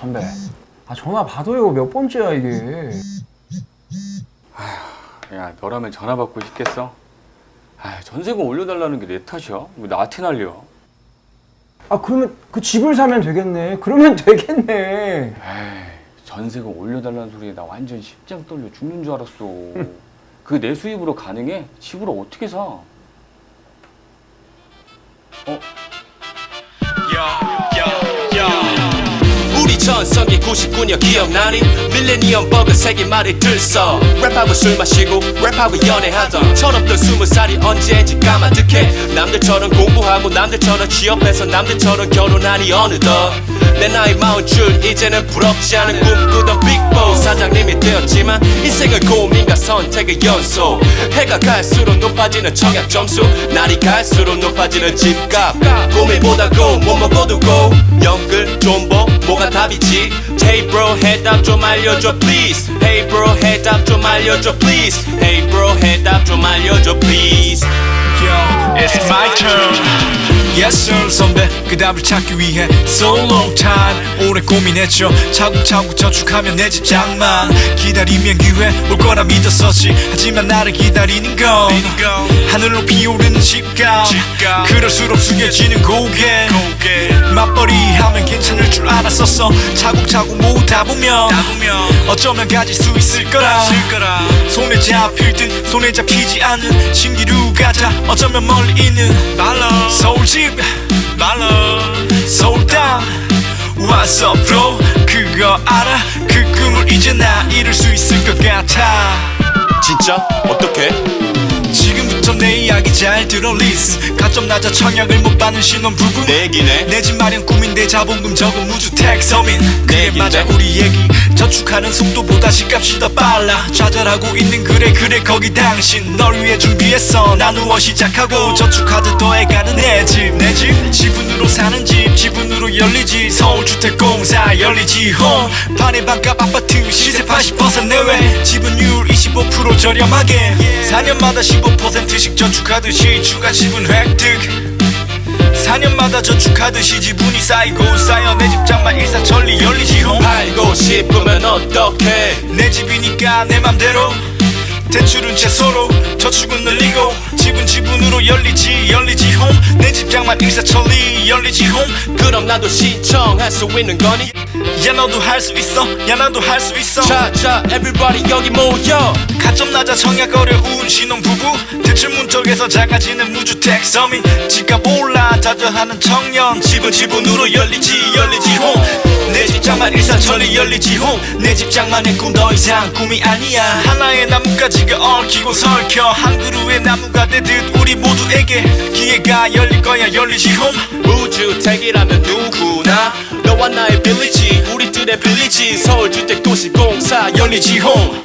선배 아 전화 받아요 몇 번째야 이게 야 너라면 전화 받고 싶겠어? 아 전세금 올려달라는 게 내 탓이야? 왜 나한테 날려? 아 그러면 그 집을 사면 되겠네 그러면 되겠네 에이 전세금 올려달라는 소리에 나 완전 심장 떨려 죽는 줄 알았어 그 내 수입으로 가능해? 집을 어떻게 사? 어? 전성기 99년 기억나니? 밀레니엄 버그 세계 말이 들써 랩하고 술 마시고 랩하고 연애하던 철없던 스무 살이 언제인지 까마득해. 남들처럼 공부하고 남들처럼 취업해서 남들처럼 결혼하니 어느덧 내 나이 마흔 줄 이제는 부럽지 않은 꿈꾸던 빅 선택의 연속. 해가 갈수록 높아지는 청약 점수. 날이 갈수록 높아지는 집값. 고민보다 고 못 먹어두고. 영끌 존버 뭐가 답이지? Hey bro 해답 좀 알려줘 please. Hey bro 해답 좀 알려줘 please. Hey bro 해답 좀 알려줘 please. Yo, it's my turn. Yes sir 선배. 그 답을 찾기 위해 So long time. 오래 고민했죠. 차곡차곡 저축하면 내 집 장만 기다리면 기회 올 거라 믿었었지. 하지만 나를 기다리는 건 하늘로 피오르는 집값. 그럴수록 숙여지는 고개. 맞벌이 하면 괜찮을 줄 알았었어. 차곡차곡 모으다 보면 어쩌면 가질 수 있을 거라. 손에 잡힐 듯 손에 잡히지 않는 신기루 같아 어쩌면 멀리 있는 서울집 서울 땅 What's up bro 그거 알아 그 꿈을 이제 나 이룰 수 있을 것 같아 진짜? 어떻게? 내 이야기 잘 들어 listen. 가점 낮아 청약을 못 받는 신혼부부. 내 얘기네. 내 집 마련 꿈인데 자본금 적은 무주택 서민. 그게? 맞아 우리 얘기. 저축하는 속도보다 집값이 더 빨라. 좌절하고 있는 그래 그래 거기 당신. 널 위해 준비했어. 나누어 시작하고 저축하듯 더해가는 내 집 내 집? 지분으로 사는 집. 지분으로 연리지. 서울주택공사 연리지 홈 반의 반값 아파트 시세 80% 내외. 지분율 25% 저렴하게. 4년마다 15%씩 저축하듯이 추가 지분 획득. 4년마다 저축하듯이 지분이 쌓이고 쌓여 내 집 장만 일사천리 열리지 홈 팔고 싶으면 어떡해? 내 집이니까 내 맘대로. 대출은 채소로 저축은 늘리고 집은 지분으로 열리지 열리지 홈내 집장만 일사천리 열리지 홈. 그럼 나도 신청할 수 있는 거니? 야 너도 할 수 있어. 야 나도 할 수 있어. 자자 everybody 여기 모여. 가점 낮아 청약 어려운 신혼부부. 대출 문턱에서 작아지는 무주택 서민. 집값 올라 좌절하는 청년. 집은 지분으로 열리지 열리지 홈내 집장만 일사천리 열리지 홈내 집장만의 꿈 더 이상 꿈이 아니야. 하나의 나뭇가지가 얽히고 설켜. 한 그루의 나무가 되듯 우리 모두에게 기회가 열릴 거야. 열리지 홈 무주택이라면 누구나 너와 나의 빌리지. 우리들의 빌리지. 서울주택도시공사 열리지 홈